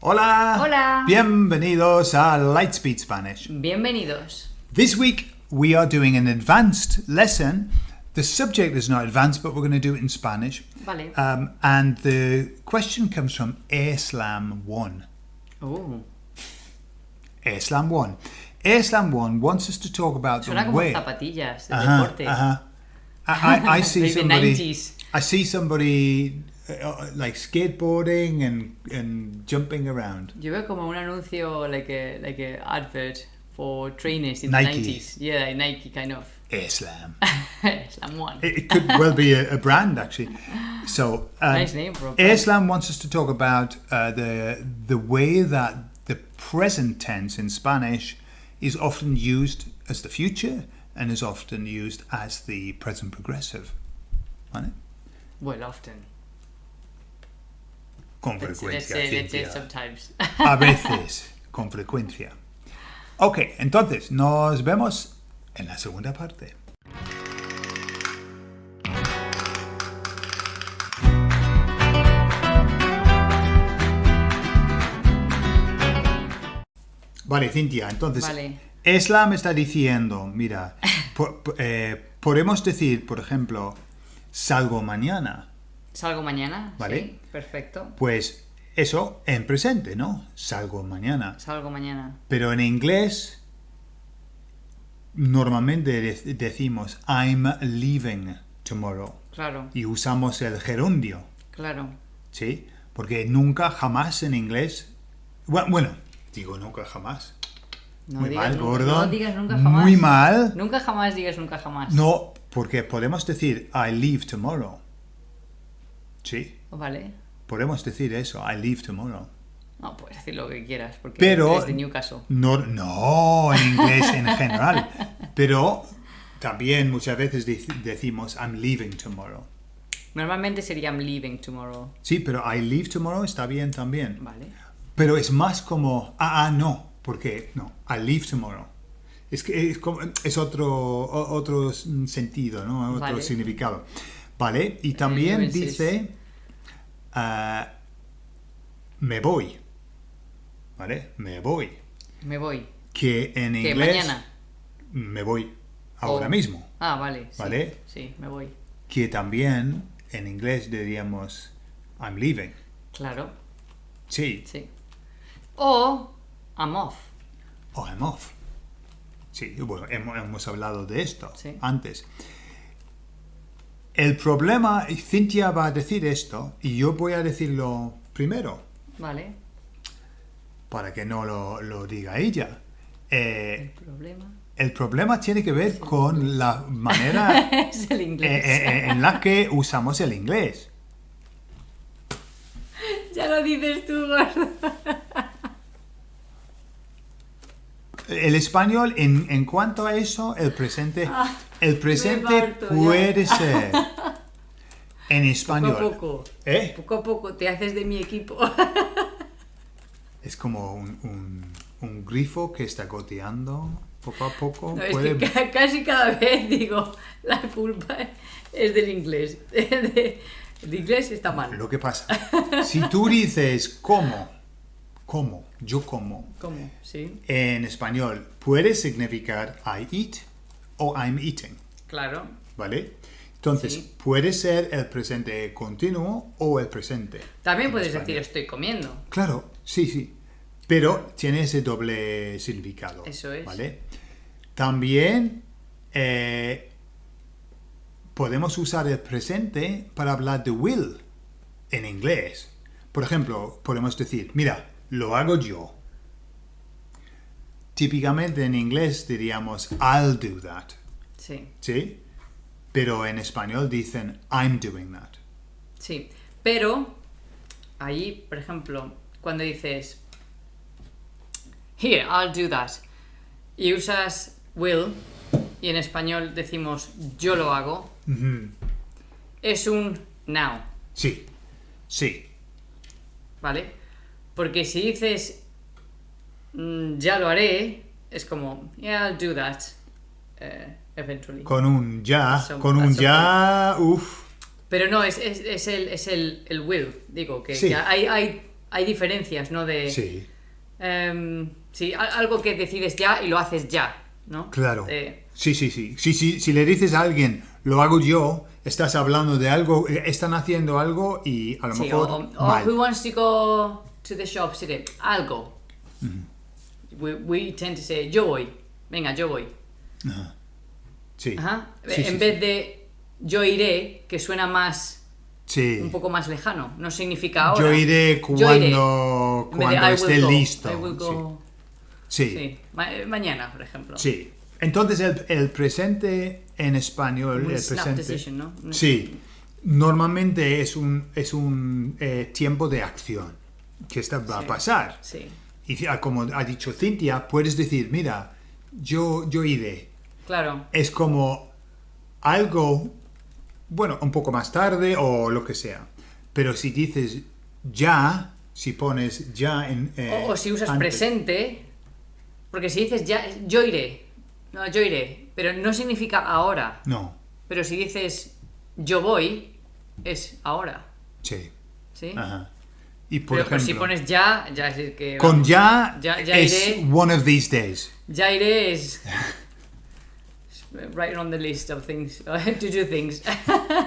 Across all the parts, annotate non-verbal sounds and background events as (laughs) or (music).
Hola. Hola. Bienvenidos a Lightspeed Spanish. Bienvenidos. This week we are doing an advanced lesson. The subject is not advanced, but we're going to do it in Spanish. Vale. Um, and the question comes from Islam 1. Uh, Islam 1. Islam 1 wants us to talk about suena the way. zapatillas de Ajá, deporte. ajá. I, I, I (laughs) see somebody. 90s. I see somebody uh, like skateboarding and and jumping around. Yo veo como un anuncio, like a, like a advert for trainers in Nike. the 90s. Yeah, like Nike kind of. (laughs) Islam. Islam (laughs) one. It, it could well be a, a brand actually. So um, Nice name for a brand. Islam wants us to talk about uh, the the way that the present tense in Spanish is often used as the future and is often used as the present progressive. ¿Vale? Well, often. Con frecuencia. A (laughs) veces, con frecuencia. Ok, entonces nos vemos en la segunda parte. Vale, Cintia, entonces Vale. Islam está diciendo, mira, eh, podemos decir, por ejemplo, salgo mañana. Salgo mañana. Vale. Sí, perfecto. Pues eso en presente, ¿no? Salgo mañana. Salgo mañana. Pero en inglés normalmente de- decimos I'm leaving tomorrow Claro, y usamos el gerundio, claro. ¿sí? Porque nunca jamás en inglés bueno, bueno, digo nunca jamás. No Muy digas mal, nunca-. No digas nunca jamás. Muy mal. Nunca jamás digas nunca jamás. No, porque podemos decir I leave tomorrow. Sí, Vale. podemos decir eso, I leave tomorrow. No, puedes decir lo que quieras, porque Pero es de Newcastle. No, no, en inglés en general. Pero también muchas veces dec- decimos I'm leaving tomorrow. Normalmente sería I'm leaving tomorrow. Sí, pero I leave tomorrow está bien también. Vale. Pero es más como, ah, ah, no, porque no, I leave tomorrow. Es que es, como- es otro, otro sentido, ¿no? Otro Vale. significado. Vale, y también dice, ah, me voy. ¿Vale? Me voy. Me voy. Que en ¿Qué? inglés... ¿Mañana? Me voy ahora O- mismo. Ah, vale. sí, Vale. Sí, me voy. Que también en inglés diríamos I'm leaving. Claro, Sí. sí. O I'm off. O I'm off. Sí, bueno, hemos, hemos hablado de esto Sí. antes. El problema, y Cintia va a decir esto, y yo voy a decirlo primero, Vale. para que no lo, lo diga ella. Eh, El problema el problema tiene que ver con la manera (laughs) es el inglés. eh, eh, en la que usamos el inglés. (laughs) Ya lo dices tú, gordo. El español, en, en cuanto a eso, el presente, el presente parto ya. puede (laughs) ser en Poco español. a poco. ¿Eh? Poco a poco te haces de mi equipo. (laughs) Es como un, un- un grifo que está goteando poco a poco. No, es puede- que ca- casi cada vez digo, la culpa es del inglés. (laughs) El inglés está mal. Lo que pasa, si tú dices como, como, yo como, ¿Cómo? Sí, en español puede significar I eat o I'm eating, claro. ¿vale? Entonces, Sí. puede ser el presente continuo o el presente. También puedes español. decir estoy comiendo. Claro, sí, sí. Pero tiene ese doble significado. Eso es. ¿Vale? También eh, podemos usar el presente para hablar de will en inglés. Por ejemplo, podemos decir, mira, lo hago yo. Típicamente en inglés diríamos, I'll do that. Sí, ¿Sí? Pero en español dicen, I'm doing that. sí. Pero ahí, por ejemplo, cuando dices Here, I'll do that. Y usas will y en español decimos yo lo hago. Es un now. Sí, sí. ¿vale? Porque si dices "Mm, ya lo haré, es como yeah, I'll do that eh, eventually. Con un ya, Some- con un ya, uff. Pero no, es, es, es el, es el, el will, digo, que, Sí. que hay, hay hay diferencias, ¿no? De, Sí, em, sí, algo que decides ya y lo haces ya, ¿no? claro. De- Sí, sí, sí. Sí, sí. Si le dices a alguien, lo hago yo, estás hablando de algo, eh, están haciendo algo y a lo sí, mejor o, o- mal. who wants to go to the shops today? Algo. we, we tend to say, yo voy. Venga, yo voy. Sí. Ajá. Sí, en sí, vez de yo iré, que suena más, sí. un poco más lejano. No significa ahora. Yo iré Yo iré. cuando, de, cuando "I esté go", listo. Sí. Sí. Sí. Ma- eh, mañana, por ejemplo. Sí. Entonces el, el presente en español, Un el presente, decision, ¿no? Sí, normalmente es un, es un eh, tiempo de acción que está, va a pasar. Sí. Y como ha dicho Cintia, puedes decir, mira, yo, yo iré. Claro. Es como algo, bueno, un poco más tarde o lo que sea. Pero si dices ya, si pones ya en... eh, O, o si usas antes- presente, porque si dices ya, yo iré, no, yo iré, pero no significa ahora. No, Pero si dices yo voy, es ahora, sí. ¿sí? Aja. Y por pero, si ejemplo, pones ya, ya es que... con vamos, ya, ya, ya es iré, one of these days. ya iré es... (laughs) Right on the list of things, (laughs) to do things.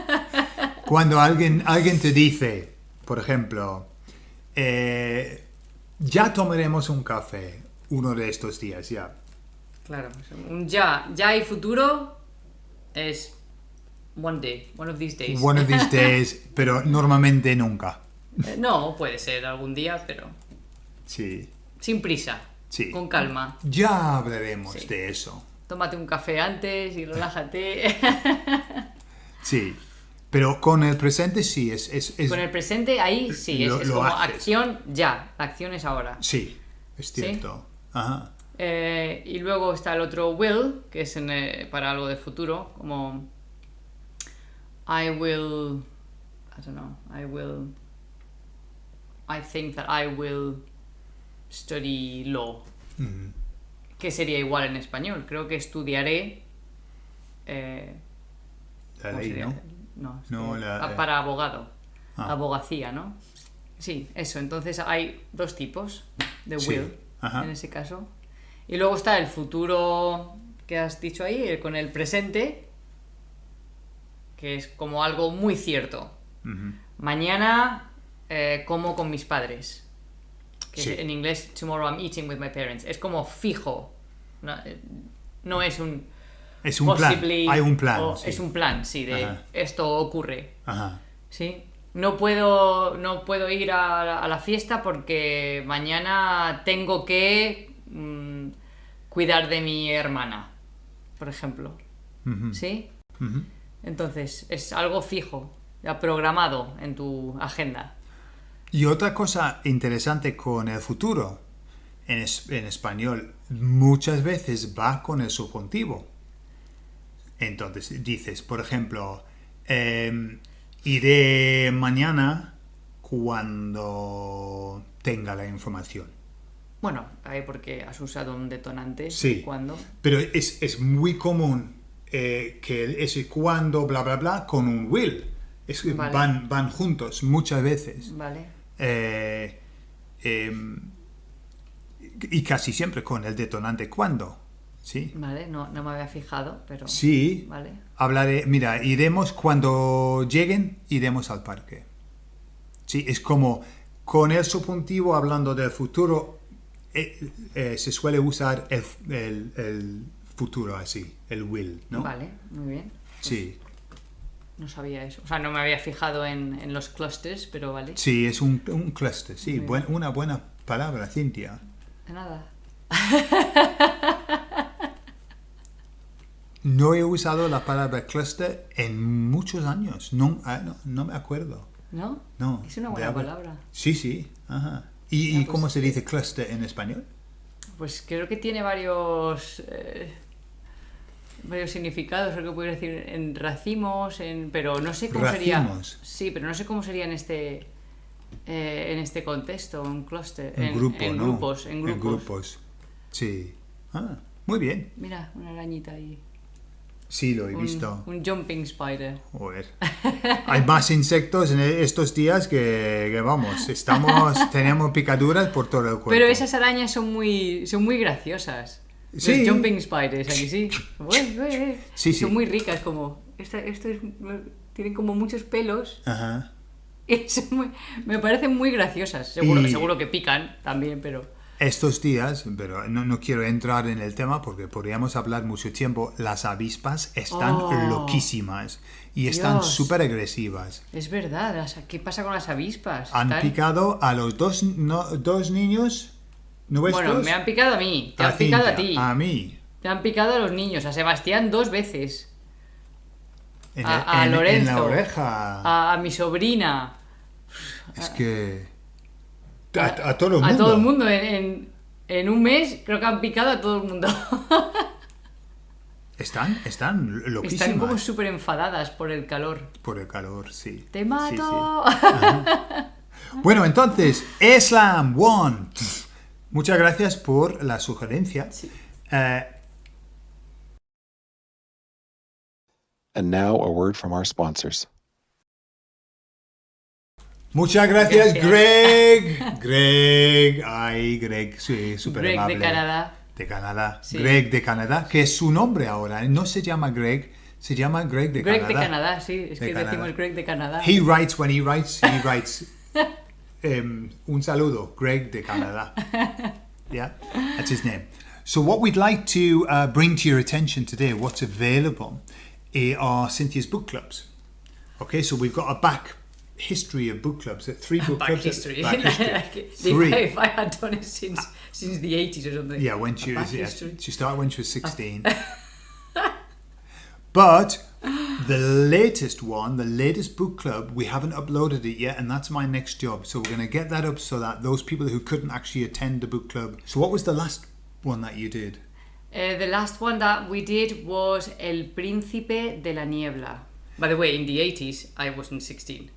(laughs) Cuando alguien, alguien te dice, por ejemplo, eh, ya tomaremos un café uno de estos días, ya. claro, un ya, ya y futuro es one day, one of these days. One of these days, pero normalmente nunca. Eh, No, puede ser algún día, pero Sí. sin prisa, Sí. con calma. Ya hablaremos Sí. de eso. Tómate un café antes y relájate. (laughs) Sí. Pero con el presente sí, es... es, es- Con el presente ahí sí, es, Lo- es lo como haces. acción ya, la acción es ahora. Sí, es cierto. Ajá. Eh, y luego está el otro will, que es en, eh, para algo de futuro, como I will, I don't know, I will, I think that I will study law. Ujú. Que sería igual en español, creo que estudiaré. eh, La ¿cómo ley? ¿no? No, No, la- ah, para abogado. Ah. Abogacía, ¿no? Sí, eso. Entonces hay dos tipos de will en ese caso. Y luego está el futuro que has dicho ahí, con el presente, que es como algo muy cierto. Ujú. Mañana eh, como con mis padres. Que Sí. en inglés, tomorrow I'm eating with my parents. Es como fijo. No, eh, no es un Es un plan. Hay un plan. o sí. Es un plan, sí, de Ajá. esto ocurre. Ajá. Sí. No puedo, no puedo ir a, la- a la fiesta porque mañana tengo que mm, cuidar de mi hermana, por ejemplo. ¿Sí? Entonces, es algo fijo, programado en tu agenda. Y otra cosa interesante con el futuro, en, es- en español, muchas veces va con el subjuntivo. Entonces dices, por ejemplo, em, iré mañana cuando tenga la información. Bueno, ahí porque has usado un detonante. Sí. ¿Cuándo? Pero es, es muy común eh, que ese cuando, bla, bla, bla, con un will. Es Vale. van, van juntos muchas veces. Vale. Eh, em, y casi siempre con el detonante cuando. ¿Sí? Vale, no, no me había fijado, pero... Sí. Vale. Hablaré, mira, iremos cuando lleguen, iremos al parque. Sí, es como con el subjuntivo hablando del futuro, eh, eh, se suele usar el, el- el futuro así, el will, ¿no? Vale, muy bien. Sí, No sabía eso. O sea, no me había fijado en, en los clusters, pero vale. sí, es un, un cluster, sí, buen- una buena palabra, Cintia. De nada. (laughs) No he usado la palabra cluster en muchos años, no, ah, no, no me acuerdo. ¿No? No, Es una buena palabra. Sí, sí, ajá. ¿Y, y pues, cómo se dice cluster en español? Pues creo que tiene varios... eh, varios significados, creo que puedes decir en racimos, en, pero no sé cómo Racimos. sería. Sí, pero no sé cómo sería en este eh, en este contexto, un clúster, En, grupo, en ¿no? grupos, en grupos. grupos. Sí. Ah, muy bien. Mira, una arañita ahí. Sí, lo he un, visto. un jumping spider. Joder. (laughs) Hay más insectos en estos días que, que vamos, estamos, (laughs) tenemos picaduras por todo el cuerpo. Pero esas arañas son muy, son muy graciosas. Sí. Los jumping spiders, aquí sí. Ué, ué, ué. Sí, son sí. muy ricas, como. Esta, esto es, tienen como muchos pelos. Ajá. Son muy- me parecen muy graciosas. Seguro, Y- seguro que pican también, pero. Estos días, pero no, no quiero entrar en el tema porque podríamos hablar mucho tiempo, las avispas están Oh. loquísimas y están súper agresivas. Es verdad, ¿qué pasa con las avispas? Han picado a los dos, no- dos niños Bueno, me han picado a mí, te a han picado a ti. A mí. Te han picado a los niños, a Sebastián dos veces. En, A- el- a en- en Lorenzo. la oreja. A, a mi sobrina. Es que. A, a todo el A mundo. todo el mundo. En, un mes creo que han picado a todo el mundo. (laughs) Están, están loquísimas. Están como súper enfadadas por el calor. Por el calor, sí. ¡Te Sí, mato! sí. Bueno, entonces, Islam One. Muchas gracias por la sugerencia. Sí. Eh, And now a word from our sponsors. muchas gracias, Gracias. Greg. (laughs) Greg. Ay, Greg, sí, súper Greg amable. de Canadá. De Canadá. Sí. Greg de Canadá, que es su nombre ahora. No se llama Greg, se llama Greg de Greg Canadá. de Canadá, sí. Es De que Canadá. decimos Greg de Canadá. He writes when he writes, he writes. (laughs) um, un saludo, Greg de Canadá. (laughs) Yeah, that's his name. So, what we'd like to uh, bring to your attention today, what's available, eh, are Cynthia's book clubs. Okay, so we've got a back history of book clubs, uh, three book Back clubs. history. Back (laughs) history. Like, Three. I, if I had done it since since the 80s or something. Yeah, when she was yeah, she started when she was sixteen. (laughs) but the latest one, the latest book club, we haven't uploaded it yet, and that's my next job. So we're going to get that up so that those people who couldn't actually attend the book club. So what was the last one that you did? Uh, the last one that we did was El Príncipe de la Niebla. By the way, in the 80s, I wasn't 16.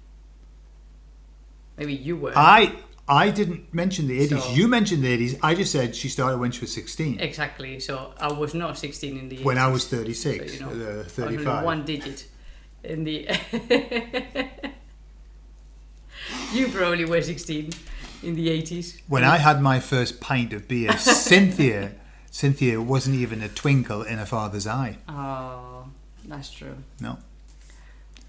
Maybe you were. I I didn't mention the eighties. So- you mentioned the eighties. I just said she started when she was sixteen. exactly. So I was not 16 in the 80s. When I was so, thirty-six, you know, uh, I was only thirty-five. one digit in the. (laughs) you probably were 16 in the 80s. When I had my first pint of beer, (laughs) Cynthia, Cynthia wasn't even a twinkle in her father's eye. Oh, that's true. No.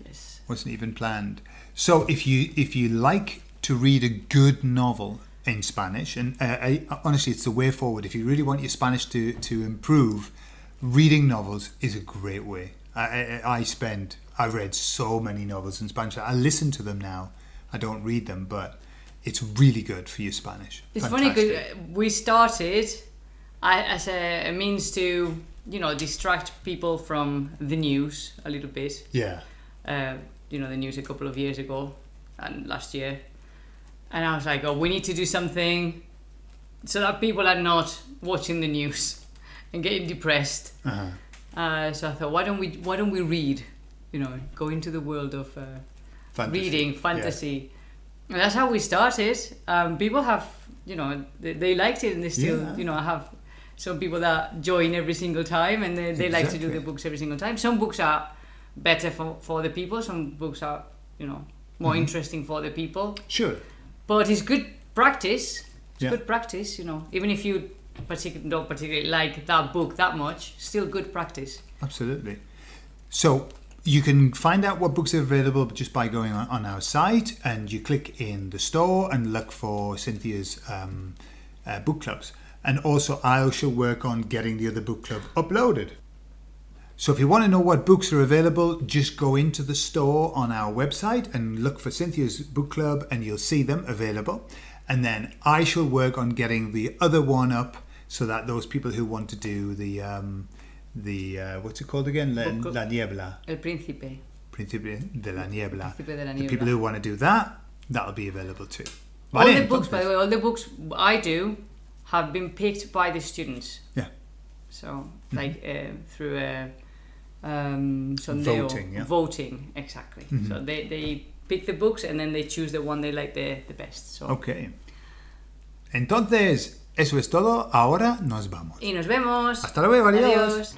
Yes. wasn't even planned. So if you if you like to read a good novel in Spanish, and uh, I, honestly, it's the way forward. If you really want your Spanish to to improve, reading novels is a great way. I, I, I spend I've read so many novels in Spanish. I listen to them now. I don't read them, but it's really good for your Spanish. It's funny Fantastic. because we started as a, a means to, you know, distract people from the news a little bit. yeah, Uh, you know, the news a couple of years ago and last year. And I was like, oh, we need to do something so that people are not watching the news (laughs) and getting depressed. uh-huh. Uh, so I thought, why don't we why don't we read? You know, go into the world of uh, Fantasy. reading Yeah. fantasy. And that's how we started. Um, people have, you know, they, they liked it, and they still, Yeah. you know, I have some people that join every single time, and they, they like to do the books every single time. Some books are better for, for the people. Some books are, you know, more Mm-hmm. interesting for the people. Sure. But it's good practice. It's Yeah. good practice, you know. Even if you don't particularly like that book that much, still good practice. Absolutely. So you can find out what books are available just by going on, on our site and you click in the store and look for Cynthia's um, uh, book clubs. And also, I shall work on getting the other book club uploaded. So if you want to know what books are available, just go into the store on our website and look for Cynthia's book club and you'll see them available. And then I shall work on getting the other one up so that those people who want to do the um, the uh, what's it called again? La, La Niebla, El Príncipe. Príncipe de la Niebla. Príncipe de la The people who want to do that, that'll be available too. all the books, by the way, all the books I do have been picked by the students. Yeah. So, like uh, through a um, sondeo, Voting, yeah. voting, exactly. So they, they pick the books and then they choose the one they like the, the best. So. Ok. Entonces, eso es todo. Ahora nos vamos. Y nos vemos. Hasta luego, adiós. Adiós.